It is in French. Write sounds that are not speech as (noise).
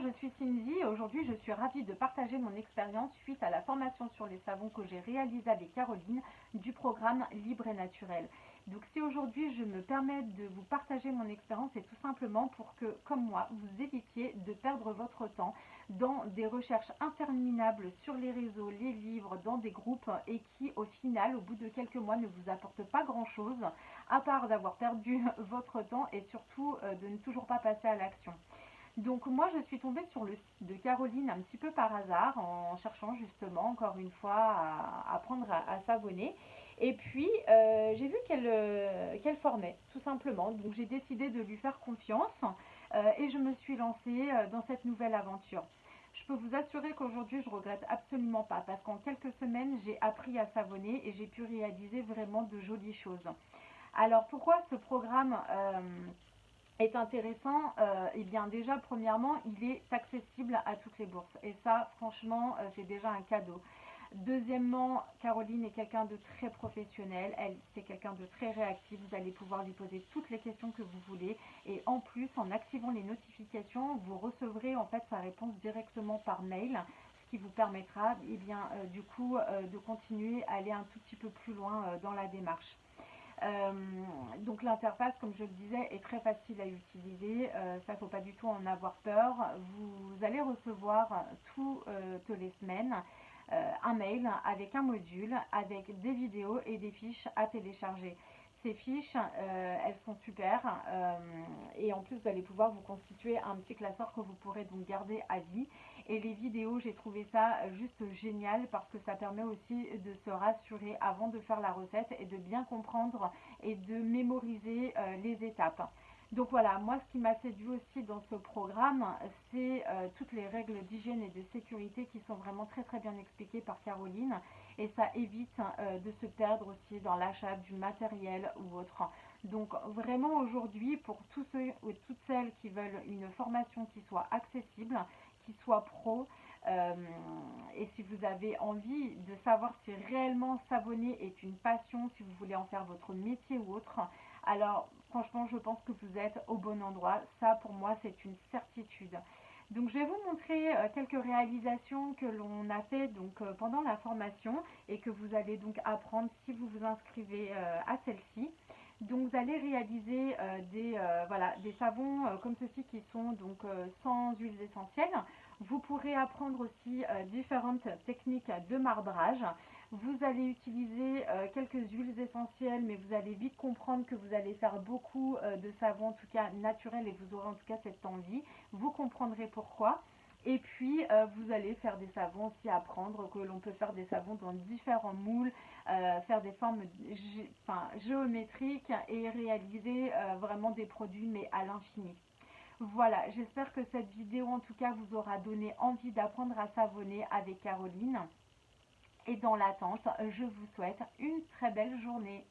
Je suis Cindy et aujourd'hui je suis ravie de partager mon expérience suite à la formation sur les savons que j'ai réalisée avec Caroline du programme Libre et Naturel. Donc si aujourd'hui je me permets de vous partager mon expérience, c'est tout simplement pour que, comme moi, vous évitiez de perdre votre temps dans des recherches interminables sur les réseaux, les livres, dans des groupes et qui au final, au bout de quelques mois, ne vous apportent pas grand-chose à part d'avoir perdu (laughs) votre temps et surtout euh, de ne toujours pas passer à l'action. Donc moi je suis tombée sur le site de Caroline un petit peu par hasard en cherchant justement encore une fois à apprendre à, savonner. Et puis euh, j'ai vu euh, qu'elle formait tout simplement. Donc j'ai décidé de lui faire confiance euh, et je me suis lancée dans cette nouvelle aventure. Je peux vous assurer qu'aujourd'hui je regrette absolument pas parce qu'en quelques semaines j'ai appris à savonner et j'ai pu réaliser vraiment de jolies choses. Alors pourquoi ce programme est intéressant, euh, eh bien déjà premièrement il est accessible à toutes les bourses et ça franchement euh, c'est déjà un cadeau. Deuxièmement, Caroline est quelqu'un de très professionnel, elle c'est quelqu'un de très réactif, vous allez pouvoir lui poser toutes les questions que vous voulez et en plus en activant les notifications vous recevrez en fait sa réponse directement par mail ce qui vous permettra eh bien, euh, du coup de continuer à aller un tout petit peu plus loin dans la démarche. Euh, donc l'interface, comme je le disais, est très facile à utiliser. Euh, ça, ne faut pas du tout en avoir peur. Vous allez recevoir toutes euh, les semaines un mail avec un module, avec des vidéos et des fiches à télécharger. Fiches, elles sont super et en plus vous allez pouvoir vous constituer un petit classeur que vous pourrez donc garder à vie et les vidéos, j'ai trouvé ça euh, juste génial parce que ça permet aussi de se rassurer avant de faire la recette et de bien comprendre et de mémoriser euh, les étapes. Donc voilà, moi ce qui m'a séduit aussi dans ce programme, c'est euh, toutes les règles d'hygiène et de sécurité qui sont vraiment très très bien expliquées par Caroline et ça évite de se perdre aussi dans l'achat du matériel ou autre. Donc vraiment aujourd'hui, pour tous ceux ou toutes celles qui veulent une formation qui soit accessible, soit pro. Euh, et si vous avez envie de savoir si réellement savonner est une passion, si vous voulez en faire votre métier ou autre, alors franchement je pense que vous êtes au bon endroit. Ça pour moi c'est une certitude. Donc je vais vous montrer euh, quelques réalisations que l'on a fait donc euh, pendant la formation et que vous allez donc apprendre si vous vous inscrivez à celle-ci. Donc vous allez réaliser euh, des, euh, savons euh, comme ceci qui sont donc sans huiles essentielles. Vous pourrez apprendre aussi différentes techniques de marbrage. Vous allez utiliser quelques huiles essentielles, mais vous allez vite comprendre que vous allez faire beaucoup de savons, en tout cas naturels, et vous aurez en tout cas cette envie. Vous comprendrez pourquoi. Et puis, euh, vous allez faire des savons aussi, apprendre que l'on peut faire des savons dans différents moules, euh, faire des formes géométriques et réaliser euh, vraiment des produits, mais à l'infini. Voilà, j'espère que cette vidéo, en tout cas, vous aura donné envie d'apprendre à savonner avec Caroline. Et dans l'attente, je vous souhaite une très belle journée.